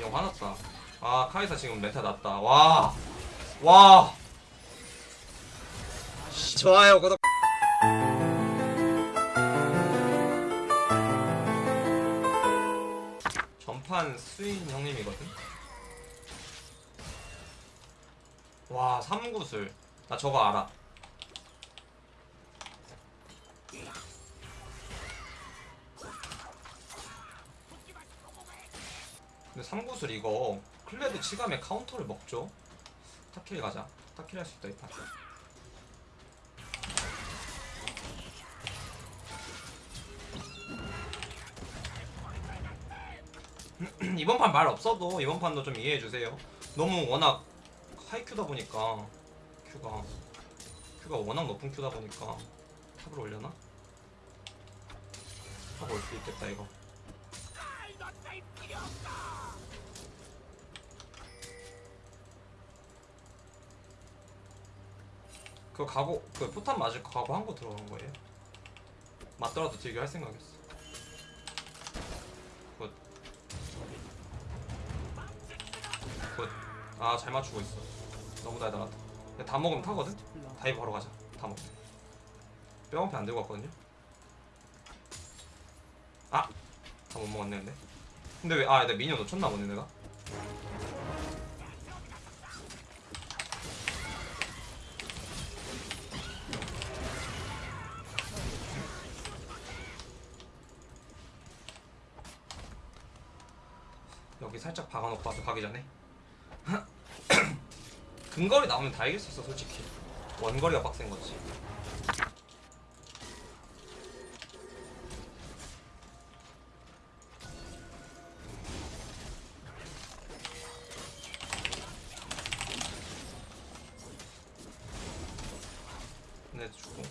영 화났다. 아 카이사 지금 메타 났다. 와, 와. 좋아요 구독 전판 스윈 형님이거든. 와, 삼구슬. 나 저거 알아. 근데 삼구슬 이거 클레드 치감에 카운터를 먹죠? 타킬 가자. 타킬 할 수 있다, 이 판. 이번 판 말 없어도 이번 판도 좀 이해해 주세요. 너무 워낙 하이 큐다 보니까 큐가 큐가 워낙 높은 큐다 보니까 탑을 올려나? 탑 올 수 있겠다 이거. 그거 가고 그 포탄 맞을 거 가고 한 거 들어간 거예요? 맞더라도 딜교 할 생각이었어. 굿. 굿. 아, 잘 맞추고 있어. 너무 달달하다. 다 먹으면 타거든? 다이브 바로 가자. 다 먹. 뼈한패 안 들고 왔거든요? 아! 다 못 먹었네, 근데. 근데 왜, 아, 내가 미니언 놓쳤나 보네, 내가. 여기 살짝 박아놓고 와서 가기 전에? 근거리 나오면 다 이길 수 있어 솔직히. 원거리가 빡센 거지. 네 죽고.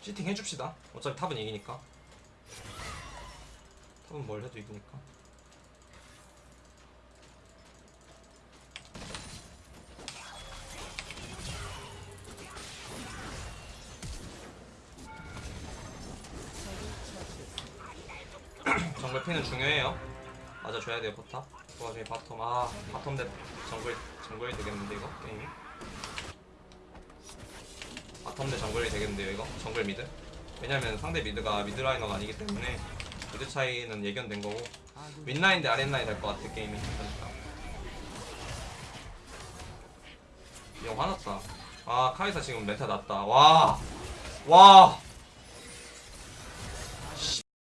치팅 해줍시다. 어차피 탑은 이기니까 top은 뭘 해도 이기니까? 정글 피는 중요해요. 맞아줘야 돼요 포탑. 그 와중에 bottom. 아 bottom 대 정글 정글이 되겠는데 이거? 게임이? bottom 대 정글이 되겠는데요 이거? 정글 mid? 왜냐면 상대 mid가 mid laner가 아니기 때문에 mid 차이는 예견된 거고 윗라인 대 아랫라인 될 것 같아 게임이. 그러니까. 영 화났다. 아 카이사 지금 meta 났다. 와와!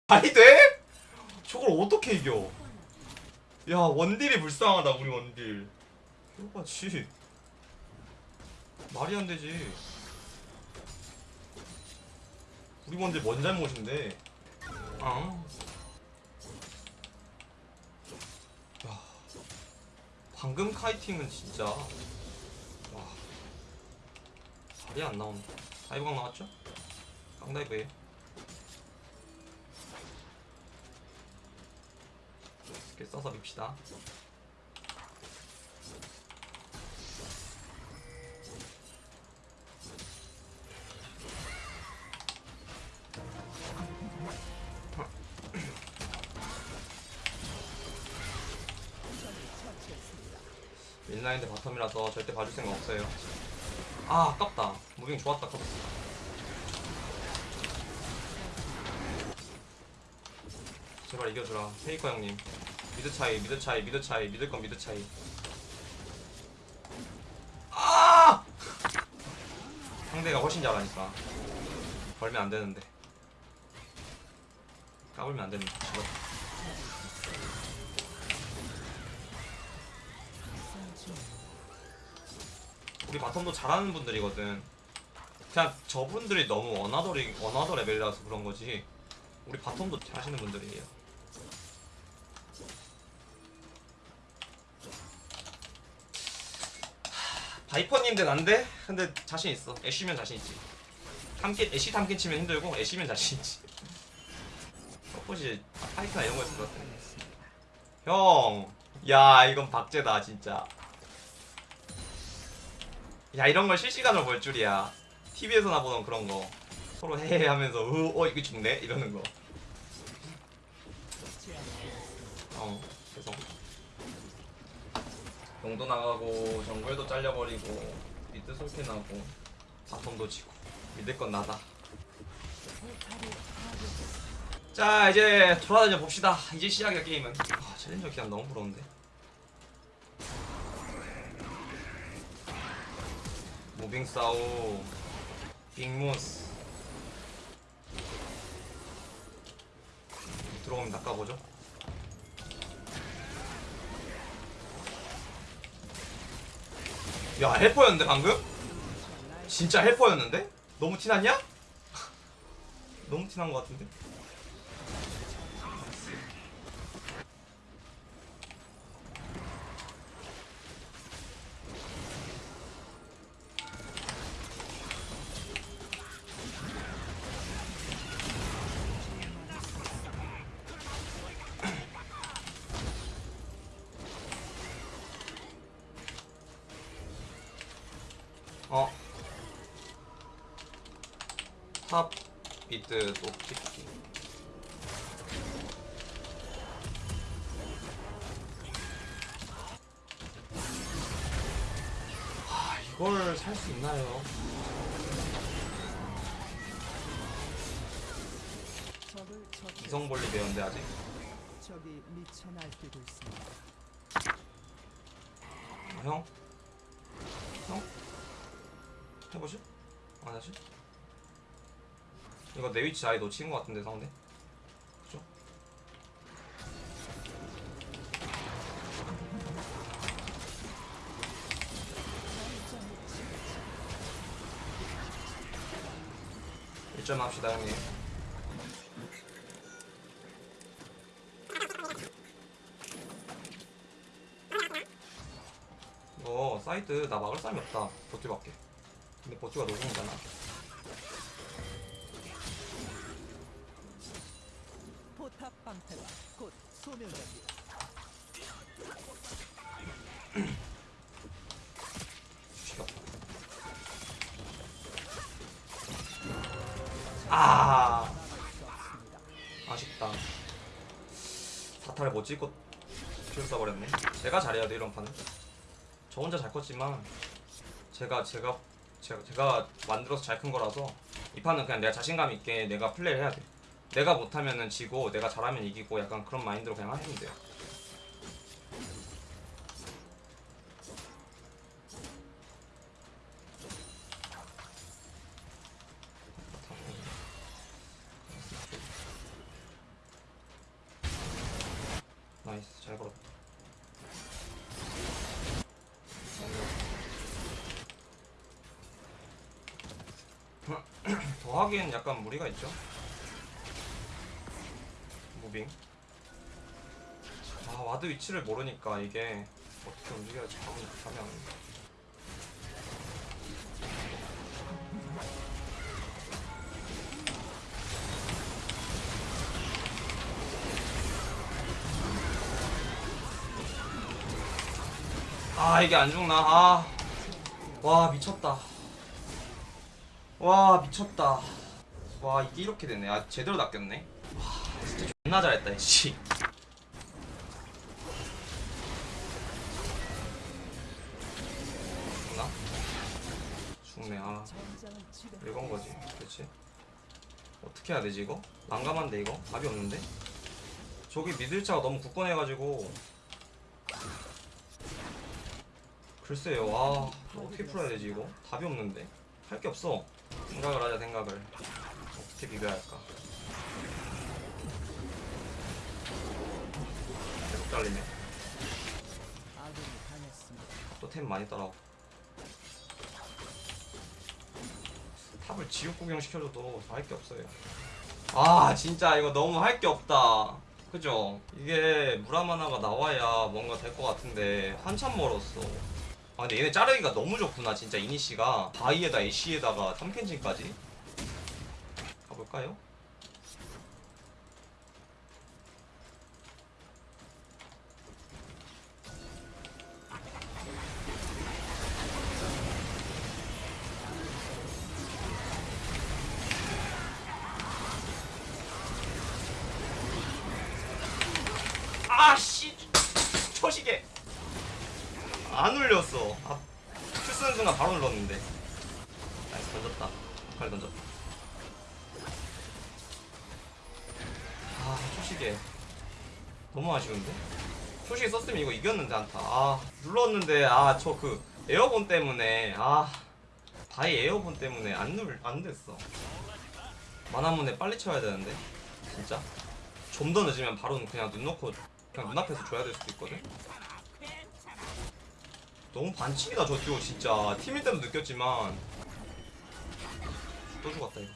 말이 돼? 저걸 어떻게 이겨? 야 원딜이 불쌍하다 우리 원딜. 이거같이 말이 안 되지. 우리 원딜 뭔 잘못인데 아. 야, 방금 카이팅은 진짜 와 발이 안 나온다. 다이브각 나왔죠? 깡다이브에 이렇게 써서 밉시다. 인라인드 바텀이라서 절대 봐줄 생각 없어요. 아 아깝다. 무빙 좋았다 커스. 제발 이겨주라. 페이커 형님. 미드 차이, 미드 차이, 미드 차이, 믿을 건 미드 차이. 아! 상대가 훨씬 잘하니까. 벌면 안 되는데. 까불면 안 됩니다. 우리 bottom도 잘하는 분들이거든. 그냥 저분들이 너무 another리 another 레벨이라서 그런 거지. 우리 bottom도 잘하시는 분들이에요. 하, 바이퍼님 대 난데? 근데 자신 있어. 애쉬면 자신 있지. 탐켄치 애쉬 탐켄치면 힘들고 애쉬면 자신 있지. support이 파이크나 이런 거 했을 것 같아. 형, 야 이건 박제다 진짜. 야 이런 걸 실시간으로 볼 줄이야. TV에서나 보던 그런 거. 서로 헤헤 하면서 으, 어 이거 죽네? 이러는 거. 어 죄송. 용도 나가고 정글도 잘려버리고 미드 솔캐나고 바텀도 지고. 믿을 건 나다. 자 이제 돌아다녀 봅시다. 이제 시작이야 게임은. 아 챌린저 기간 너무 부러운데 무빙 싸우 빅무스 들어오면 낚아보죠 야 헬퍼였는데 방금? 진짜 헬퍼였는데? 너무 티났냐? 너무 티난 것 같은데? 탑 비트 높이기. 아, 이걸 살 수 있나요? 이성볼리 배웠는데 아직. 적이 미쳐 날뛰고 있습니다. 아, 형? 형? 해보실? 안 하실? 이거 내 위치 아예 놓친 것 같은데 상대? 그죠? 일점 합시다 형님. 이거 사이트 나 막을 사람이 없다. 버티밖에 근데 버티가 노공이잖아 포탑 방패가 곧 소멸됩니다. 아. 아쉽다 사타를 못 찍고 킬 써버렸네 제가 잘해야 돼 이런 판은 저 혼자 잘 컸지만 제가 제가 제가, 제가 만들어서 잘 큰 거라서 이 판은 그냥 내가 자신감 있게 내가 플레이를 해야 돼 내가 못하면은 지고 내가 잘하면 이기고 약간 그런 마인드로 그냥 하시면 돼요. nice 잘 걸었다. 더 하기엔 약간 무리가 있죠 moving. 아 ward 위치를 모르니까 이게 어떻게 움직여야지 감이 감이 안 온다 아 이게 안 죽나? 아. 와 미쳤다. 와 미쳤다. 와 이게 이렇게 됐네. 아 제대로 낚였네 존나 잘했다 씨 죽나? 죽네 아 전장을 지배. 이건 거지 그렇지 어떻게 해야 되지 이거? 난감한데 이거? 답이 없는데? 저기 미들차가 너무 굳건해가지고 글쎄요 아 어떻게 풀어야 되지 이거? 답이 없는데 할 게 없어 생각을 하자 생각을 어떻게 비벼야 할까 잘리네. 또 템 많이 따라오고 탑을 지옥 구경 시켜줘도 할게 없어요 아 진짜 이거 너무 할 게 없다 그죠? 이게 무라마나가 나와야 뭔가 될 것 같은데 한참 멀었어 아 근데 얘네 자르기가 너무 좋구나 진짜 이니씨가 바이에다 애쉬에다가 3캔진까지 가볼까요? 아씨 초시계 안 울렸어. 아, Q 쓰는 순간 바로 눌렀는데. nice 던졌다. 아칼리 던졌다 아 초시계 너무 아쉬운데? 초시계 썼으면 이거 이겼는데 한타. 아 눌렀는데 아 저 그 airborne 때문에 아 바이 airborne 때문에 안 눌 안 됐어. 만화문에 빨리 쳐야 되는데? 진짜? 좀 더 늦으면 바로 그냥 눈 놓고 그냥 눈앞에서 줘야 될 수도 있거든 너무 반칙이다 저 듀오 진짜 팀일 때도 느꼈지만 또 죽었다 이거.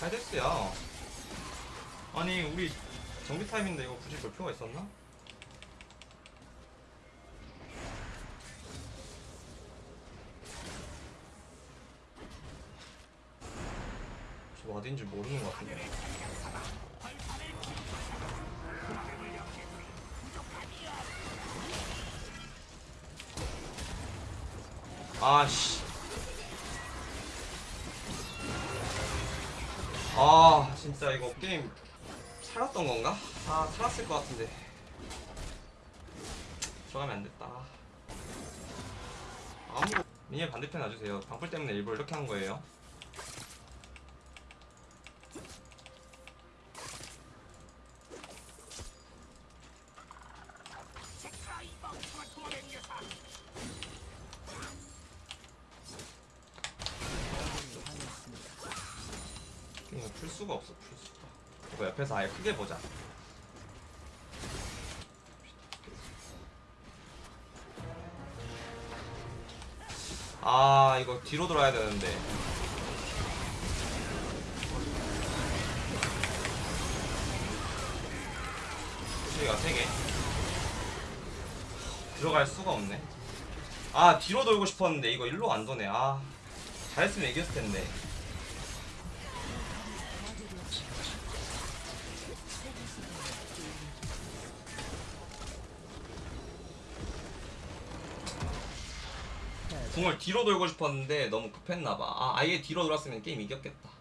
하이데스야 아니 우리 정비 타임인데 이거 굳이 볼 필요가 있었나? 어딘지 모르는 것 같은데 아씨. 아 진짜 이거 게임 살았던 건가? 아 살았을 것 같은데. 들어가면 안 됐다. 아무 미니의 반대편 놔주세요. 방풀 때문에 일부러 이렇게 한 거예요 풀 수가 없어 풀 수가. 이거 옆에서 아예 크게 보자. 아 이거 뒤로 돌아야 되는데. 소리가 3개. 들어갈 수가 없네. 아 뒤로 돌고 싶었는데 이거 일로 안 도네. 아 잘했으면 이겼을 텐데 궁을 뒤로 돌고 싶었는데 너무 급했나봐. 아, 아예 뒤로 돌았으면 게임 이겼겠다.